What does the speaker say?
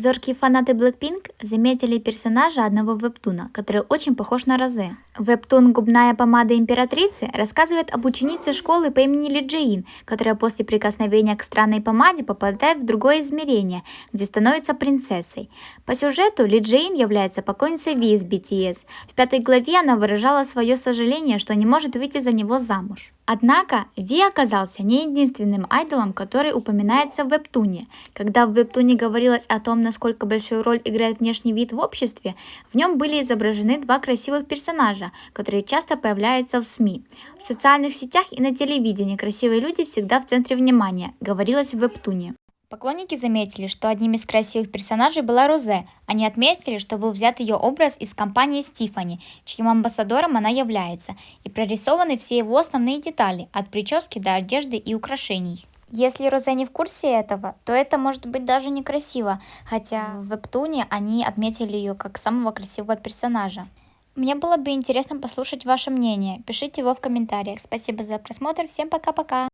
Зоркие фанаты Blackpink заметили персонажа одного вебтуна, который очень похож на Розе. Вебтун «Губная помада императрицы» рассказывает об ученице школы по имени Ли Джеин, которая после прикосновения к странной помаде попадает в другое измерение, где становится принцессой. По сюжету Ли Джеин является поклонницей Ви из BTS. В пятой главе она выражала свое сожаление, что не может выйти за него замуж. Однако Ви оказался не единственным айдолом, который упоминается в вебтуне. Когда в вебтуне говорилось о том, насколько большую роль играет внешний вид в обществе, в нем были изображены два красивых персонажа, которые часто появляются в СМИ. В социальных сетях и на телевидении красивые люди всегда в центре внимания, говорилось в вебтуне. Поклонники заметили, что одним из красивых персонажей была Розе. Они отметили, что был взят ее образ из компании Стифани, чьим амбассадором она является, и прорисованы все его основные детали, от прически до одежды и украшений. Если Розе не в курсе этого, то это может быть даже некрасиво, хотя в вебтуне они отметили ее как самого красивого персонажа. Мне было бы интересно послушать ваше мнение, пишите его в комментариях. Спасибо за просмотр, всем пока-пока!